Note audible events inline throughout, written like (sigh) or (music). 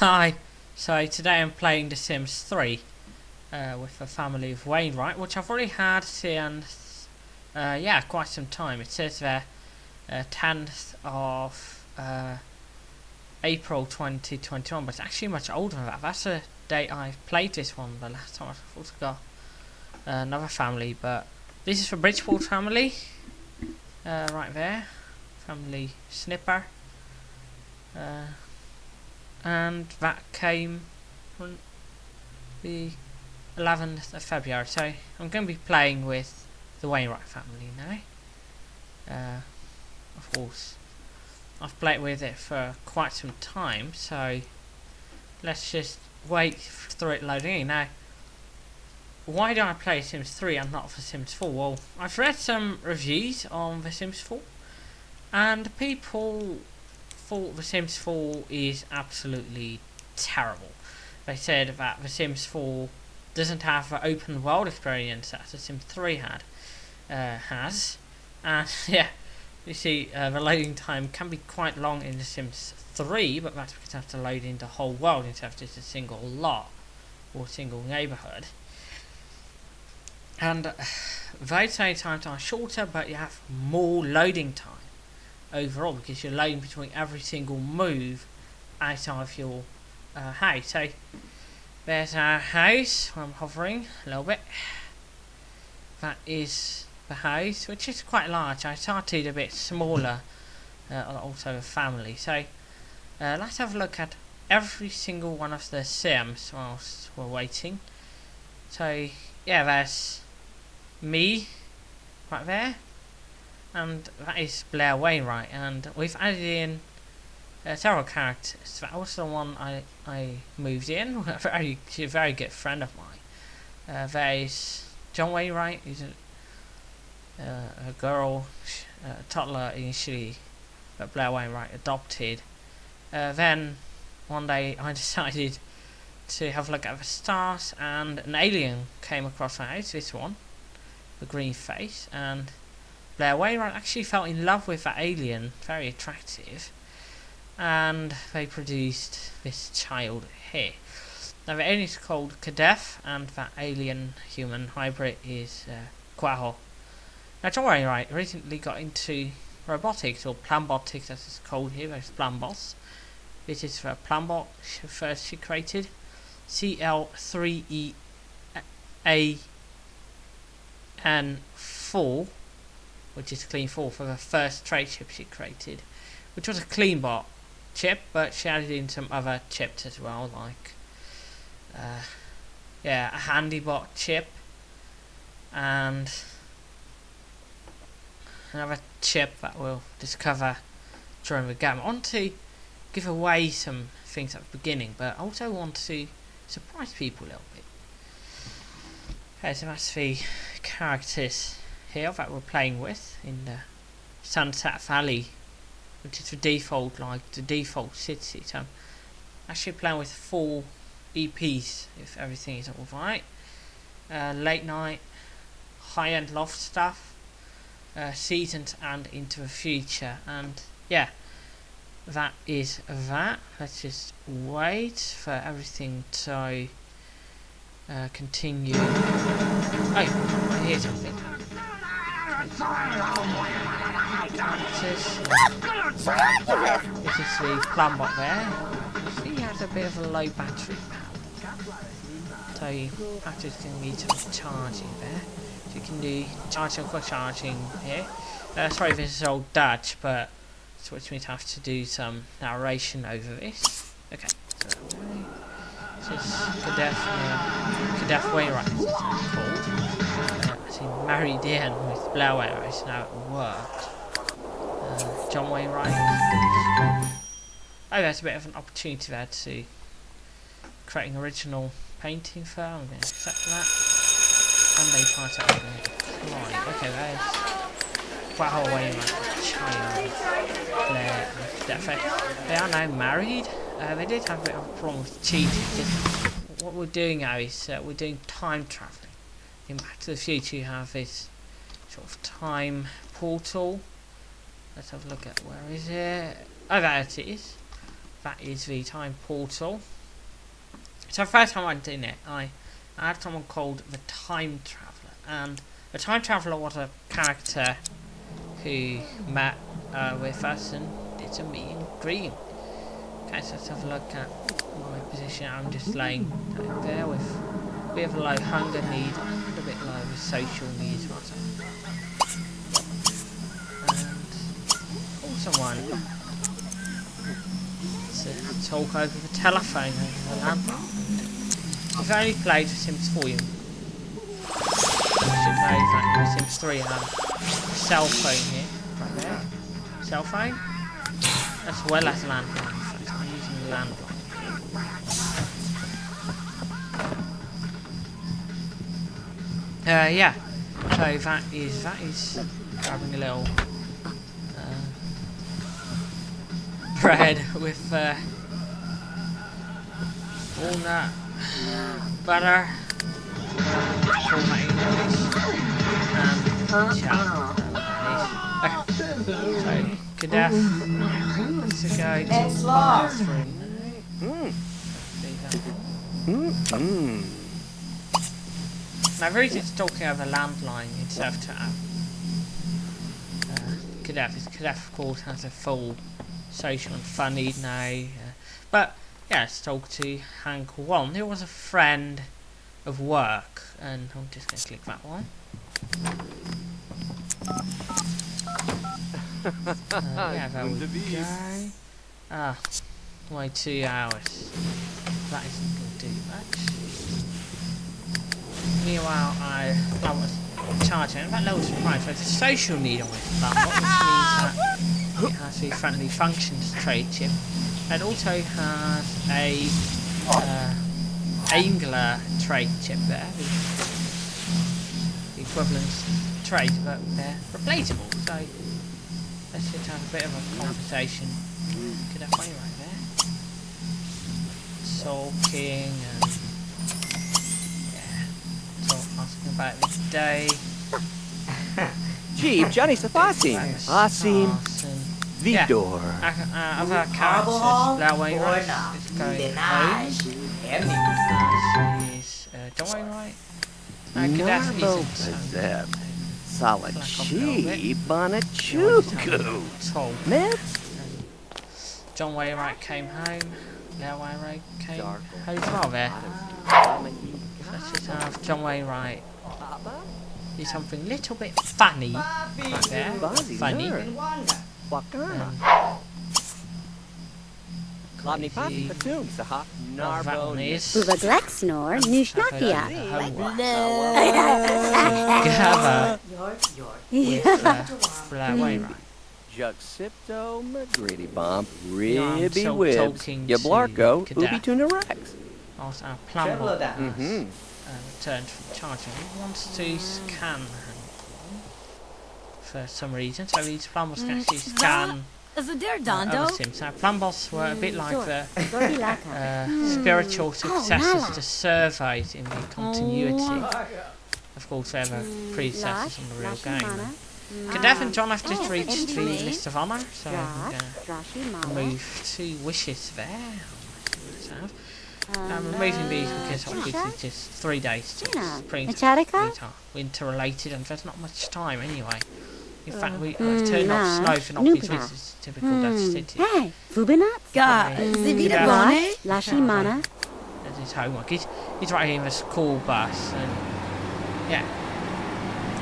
Hi, so today I'm playing The Sims 3 uh, with the family of Wainwright, which I've already had since, uh, yeah, quite some time. It says there, uh, 10th of uh, April 2021, but it's actually much older than that. That's the date I played this one, the last time I thought I got uh, another family, but this is for Bridgeport family, uh, right there, family Snipper. And that came on the 11th of February. So I'm going to be playing with the Wainwright family now. Uh, of course, I've played with it for quite some time, so let's just wait for it loading in. Now, why do I play Sims 3 and not for Sims 4? Well, I've read some reviews on The Sims 4, and people 4, The Sims 4 is absolutely terrible. They said that The Sims 4 doesn't have the open world experience that The Sims 3 had uh, has, and (laughs) yeah, you see uh, the loading time can be quite long in The Sims 3, but that's because you have to load in the whole world instead of just a single lot or single neighbourhood. And uh, (sighs) those times are shorter, but you have more loading time overall because you're loading between every single move outside of your uh, house. So there's our house. I'm hovering a little bit. That is the house, which is quite large. I started a bit smaller, uh, also a family. So uh, let's have a look at every single one of the sims whilst we're waiting. So yeah, there's me right there and that is Blair Wainwright, and we've added in uh, several characters. That was the one I I moved in. (laughs) a very a very good friend of mine. Uh, there is John Wainwright. He's a, uh, a girl, a toddler initially, but Blair Wainwright adopted. Uh, then one day (laughs) I decided to have a look at the stars, and an alien came across my house. This one, the green face, and Blair Wainwright actually fell in love with that alien, very attractive, and they produced this child here. Now the alien is called Kadef, and that alien human hybrid is uh, Quaho. Now John Wainwright recently got into robotics, or planbotics as it's called here, there's Plumbots. This is the Plumbot first she created, CL3E A N 4 which is clean 4 for the first trait chip she created, which was a clean bot chip, but she added in some other chips as well, like uh, yeah, a handybot chip and another chip that we'll discover during the game. I want to give away some things at the beginning, but I also want to surprise people a little bit. Okay, so that's the characters here that we're playing with in the Sunset Valley which is the default like the default city. So I'm actually playing with four EPs if everything is alright uh, late night high-end loft stuff uh, seasons and into the future. And yeah that is that. Let's just wait for everything to uh, continue. Oh I hear something this is, the Plumbot there. See, he has a bit of a low battery power. So you to need some charging there. So you can do charging for charging here. Uh, sorry this is old Dutch, but so which means I have to do some narration over this. Okay, so this is Kadef, uh, Kadef Wainwright, it's called. He married in with Wainwright, so now it worked. Uh, John Wainwright. Oh, that's a bit of an opportunity there to create an original painting for. I'm going to accept that. And they part out Okay, there's Wow Wainwright, child, Blair, They are now married. Uh, they did have a bit of a problem with cheating. what we're doing now is uh, we're doing time traveling in Back to the Future you have this sort of time portal. Let's have a look at where is it? Oh, there it is. that is the time portal. So first time I in it, I, I had someone called the Time Traveller, and the Time Traveller was a character who met uh, with us and did some meet and greeting. Okay, so let's have a look at my position. I'm just laying there with a bit of a low hunger need and a bit low social needs. Right? And call someone to talk over the telephone over the landline. I've only played The Sims 4 you. I should in Sims 3 I have a cell phone here, right there. Cell phone, as well as landline. I'm using landline. Uh, yeah. So that is that is grabbing a little uh, bread with uh, walnut butter, and chow. So, Gaddafi, let's go to the bathroom. Mm. That. Mm. Now, very just talking over landline instead of to app. Uh, Kadef, is- Kadef, of course, has a full social and fun need now. Uh, but, yeah, let's talk to Hank One. He was a friend of work, and I'm just going to click that one. Uh, yeah, there we go. Ah, wait two hours. That isn't going to do much. Meanwhile, I I was charging that lowers the price. There's a social need on this bundle, which means that it has a friendly functions trait chip. It also has a uh, Angler trait chip there, the, equivalent trade, but they're replaceable. So let's just have a bit of a conversation. Could have way right there. Talking and about the day. Jeep, Johnny Safasim. Asim, Yeah. Vidor. Uh, uh, other Marble characters, Hall, Blair Wainwright Borna, is going home. Benage, Uh, she's uh, John Wainwright. Uh, Gaddafi Narbo isn't so Bazep. Salachi, Bonachuku. Tall. John Wainwright came home. Blair Wainwright came Dark. home as well there. Let's just have John Wainwright do something a little bit funny right there. Buzzy, Funny. nerd. Wanda, Wakana. Klobny Papi crazy. Patum. Saha. that Narbo. one is. Uva Glexnor, Nushnakia. Gather York, York, with Blair Wainwright. Juxipto, McGritty Bump, Yeah, I'm Ribby so Wibs, talking to Yablarko, Cadet. Ubi Tuna Rex. Also, our plumber Traveler uh, Mm-hmm. returned from charging. He wants to scan for some reason. So these plumbers can actually scan As a dear uh, Dondo. other sims. Now, plumbers were a bit like the uh, spiritual successors to surveys in the continuity. Oh. Of course, they're the predecessors in the real game. Lashimana. And John have just Oh, reached the Anthony. list of honour, so I'm Drash, going to move two wishes there. Let's have. I'm removing these because obviously it's just three days to Tina. spring winter, winter related and there's not much time anyway. In fact, we Hmm, I've turned off nah. snow for not these Nupina. weeks, it's typical Dutch Hmm. city. Hey, Fubinat? God, Mm. Zivita Yeah. Bone? Lashimana. That's his homework. He's, he's right here in the school bus and yeah.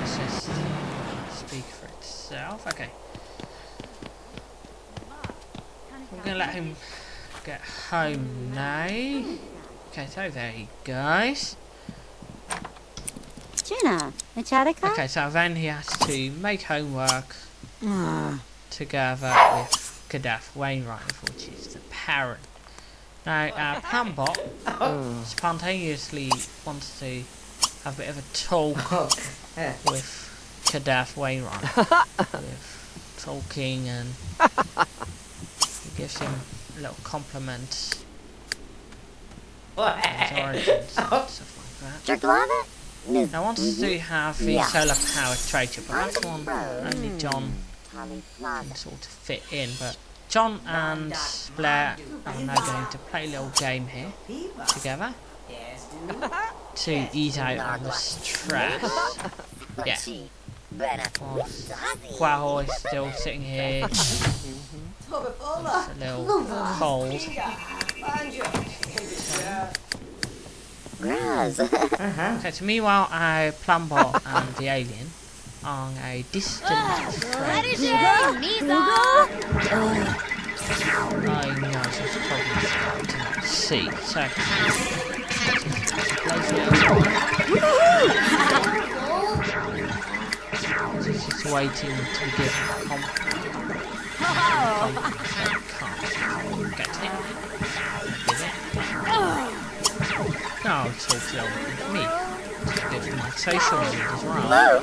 Let's just speak for itself. Okay. We're gonna let him get home now. Okay, so there he goes. Gina. Echatica? Okay, so then he has to make homework Ah, together with Gaddafi Wainwright, which is the parent. Now, (laughs) our Plumbot spontaneously wants to have a bit of a talk (laughs) Oh, with Gaddafi Wainwright. (laughs) with talking and he gives him little compliment. on his origins (laughs) stuff like that. Jerklava? Now, I wanted to have the Yeah. solar power trader, but that's one only John Tali can sort of fit in, but John and Blair are now going to play a little game here together (laughs) to ease out on the stress. Yeah. Whilst Quaho is still sitting here. (laughs) It's a little cold. Graz. Uh-huh. So to meanwhile, our Plumbot and the alien on a distant friend. I know, so it's probably to see. So, waiting to be given oh, get it. Give it. No, I'll talk to you me. It's good for my social as well.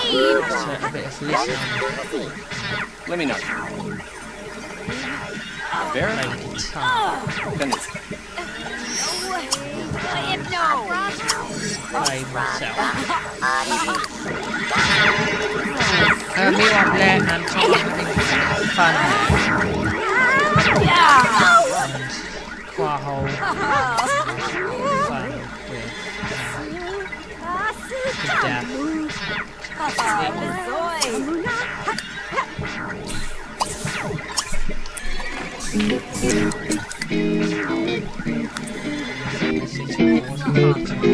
It's a bit of listening. Let me know. Vera? Play guitar. Finish. Play myself. (laughs) Uh, having fun there. And Quaho fun with uh, death. This is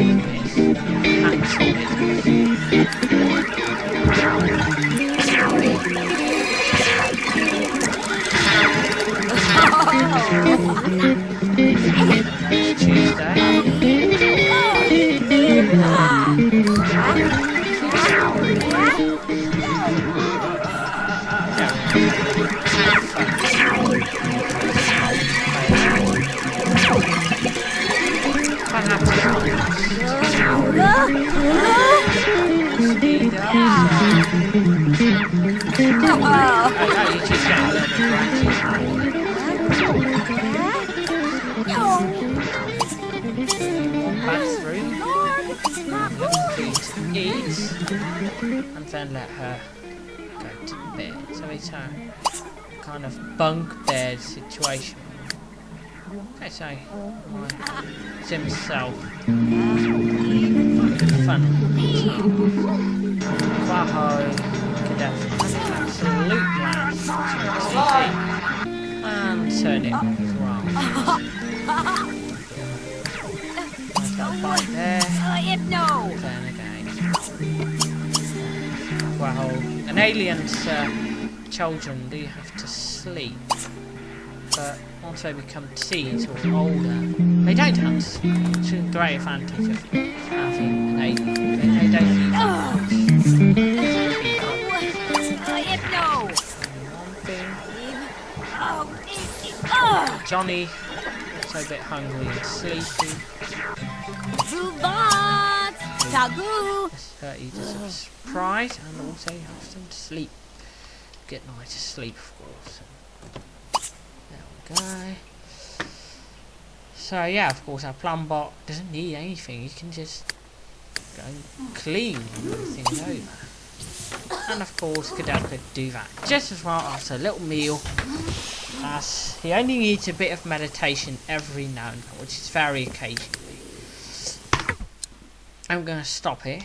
And then let her go to bed. So it's a kind of bunk bed situation. Okay, so my Sim self. Fun. Quaho, Kadef, absolute blast. And turn it little bite there. Then again. Quaho. An alien's uh, children do have to sleep. But once they become teens or older, they don't have to sleep. It's a great advantage of having an alien. They, they don't need Johnny, also a bit hungry and sleepy. Uh, he a surprise and also you have them to sleep. Get night to sleep, of course. There we go. So yeah, of course, our plumbot doesn't need anything. You can just go and clean everything over. And of course, Cadell could do that just as well after a little meal. As he only needs a bit of meditation every now and then, which is very occasionally. I'm going to stop here.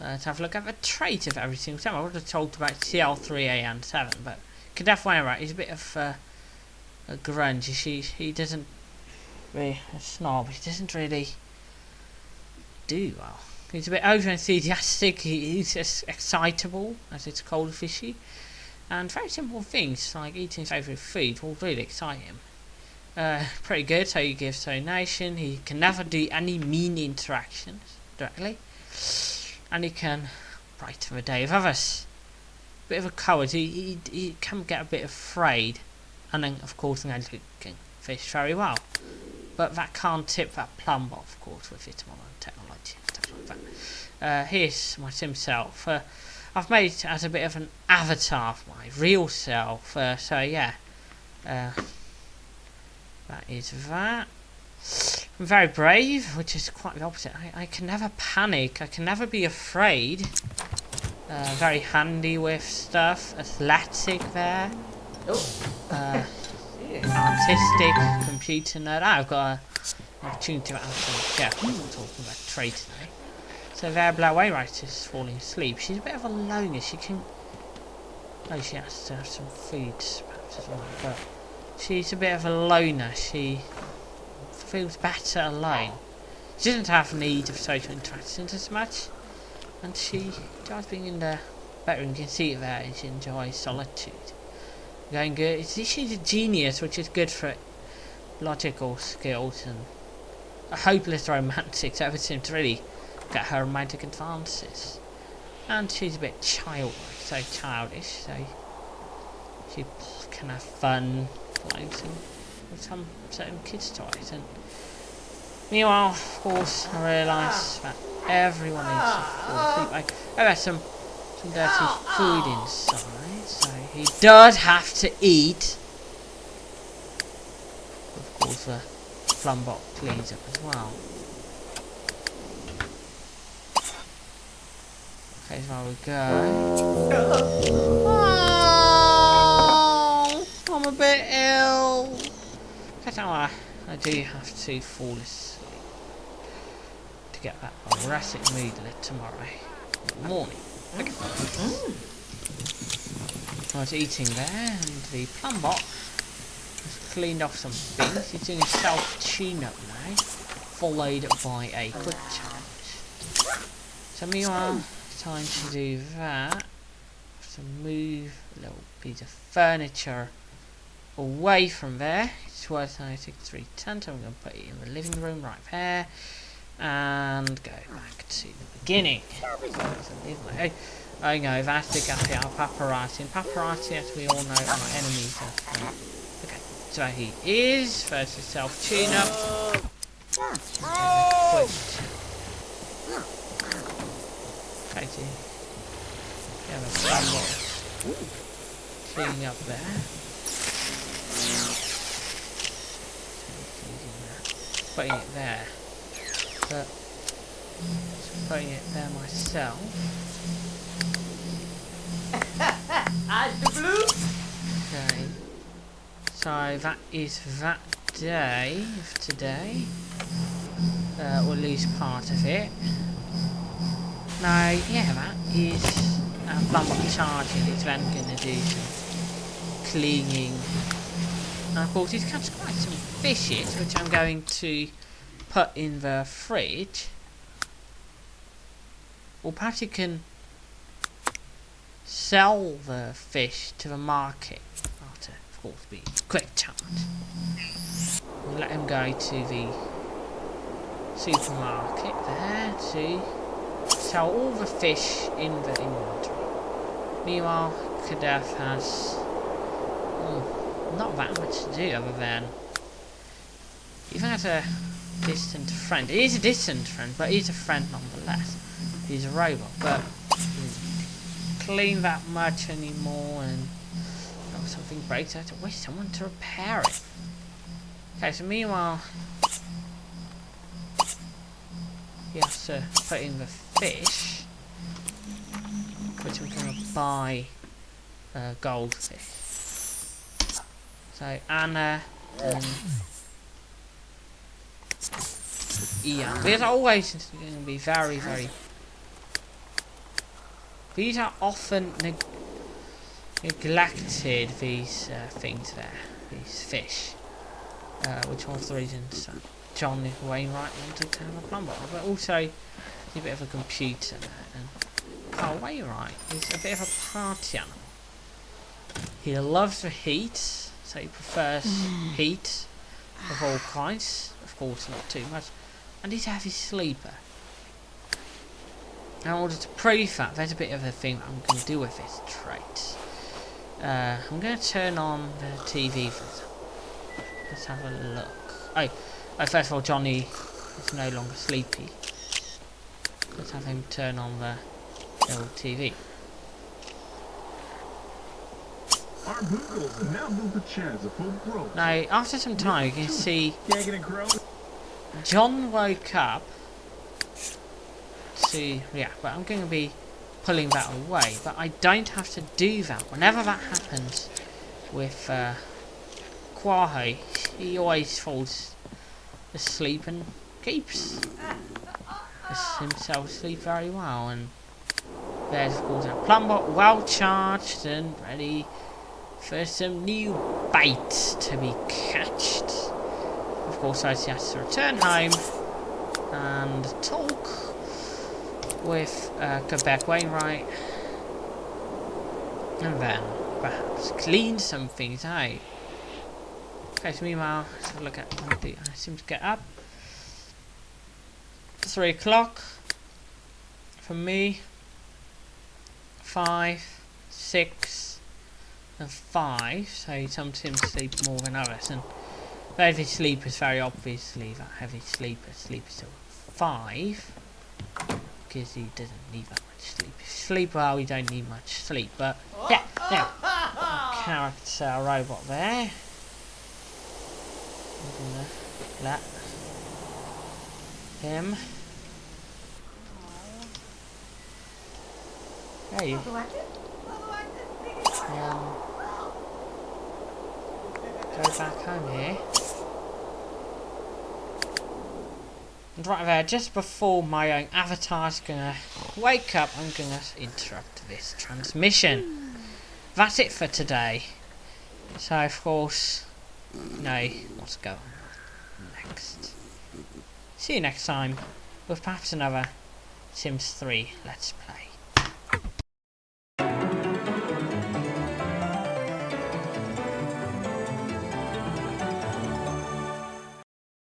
Let's have a look at the trait of every single time. I would have talked about CL3A and 7, but Kadef Wainwright, he's a bit of uh, a grunge. He, he doesn't really a snob. He doesn't really do well. He's a bit over enthusiastic. He, he's excitable, as it's called fishy, and very simple things like eating his favourite food will really excite him. Uh, pretty good. So he gives donation. He can never do any mean interactions directly, and he can brighten the day of others bit of a coward. He, he, he can get a bit afraid. And then, of course, angelic can fish very well. But that can't tip that plumb off, of course, with its modern technology and stuff like that. Uh, here's my sim self. Uh, I've made it as a bit of an avatar of my real self. Uh, so, yeah. Uh, that is that. I'm very brave, which is quite the opposite. I, I can never panic. I can never be afraid. Uh, very handy with stuff. Athletic there. Uh, artistic, computer nerd. Ah, I've got a, an opportunity to. Yeah, I'm not talking about trade today. So there, Blair Wainwright is falling asleep. She's a bit of a loner. She can. Oh, she has to have some food, perhaps as well. But she's a bit of a loner. She feels better alone. She doesn't have need of social interactions as much, and she enjoys being in the bedroom. You can see and She enjoys solitude. Going good. She's a genius, which is good for logical skills and a hopeless romantic. So everything's seemed really get her romantic advances. And she's a bit childlike, so childish. So she can have fun playing some with some certain kids' toys. And meanwhile, of course, I realise that everyone needs to fall asleep. I, oh, there's some some dirty food inside, so he does have to eat. Of course, the plumbot cleans up as well. Okay, there we go. Oh, I'm a bit ill. I, I do have to fall asleep to get that mood lit tomorrow morning. Okay. I was eating there, and the plum plumbot has cleaned off some things. He's doing a self tune-up now, followed by a quick charge. So meanwhile, time to do that. To move a little piece of furniture away from there. It's worth 96 I'm going to put it in the living room right there. And go back to the beginning. So there's a little- oh, I know, that's the guy, our paparazzi. And paparazzi, as we all know, are our enemies. Okay, so he is. First, a self Quick. Okay, so stumble. Cleaning up there. Putting it there. But just putting it there myself. (laughs) Eyes the blue. Okay. So that is that day of today. Uh, or at least part of it. Now, yeah, that is uh, plumber charging. It's then going to do some cleaning. And of course, he's catch quite some fishes, which I'm going to put in the fridge. Or perhaps he can sell the fish to the market after, of course, be quick. We'll let him go to the supermarket there to sell all the fish in the inventory. Meanwhile, Kadef has hmm, not that much to do other than even as a distant friend. He is a distant friend, but he's a friend nonetheless. He's a robot, but clean that much anymore and oh, something breaks, I have to wait someone to repair it. Okay, so meanwhile he has to put in the fish which I'm gonna buy uh, goldfish. So Anna and Ian. These are always going to be very, very. These are often neg neglected. These uh, things there, these fish. Uh, which of the reasons that John Wainwright wanted to have a plumber, but also a bit of a computer there. And Carl Wainwright is a bit of a party animal. He loves the heat, so he prefers heat of all kinds. Of course, not too much. And he's a heavy sleeper. In order to prove that, there's a bit of a thing that I'm going to do with this trait. Uh, I'm going to turn on the TV for. Let's have a look. Oh, oh, first of all, Johnny is no longer sleepy. Let's have him turn on the old TV. Now move the chance of full growth. Now, after some time, you can see Gagging and grow. John woke up to yeah, but I'm going to be pulling that away, but I don't have to do that. Whenever that happens with uh, Quaho, he always falls asleep and keeps himself sleep very well. And there's, of course, a plumber well charged and ready for some new bait to be catched. Of course, I has to return home and talk with uh, Quebec Wainwright and then perhaps clean some things out. Okay, so meanwhile, let's have a look at when I seem to get up. Three o'clock for me. Five, six, and five. So some to sleep more than others, and heavy sleepers very obviously that heavy sleeper sleeps till five because he doesn't need that much sleep. Sleep well, you don't need much sleep. But yeah, now character robot there. Him. You. Um, go back home here. And right there, just before my own avatar's gonna wake up, I'm gonna interrupt this transmission. That's it for today. So, of course, no, know what's going on next. See you next time with perhaps another Sims 3 Let's Play.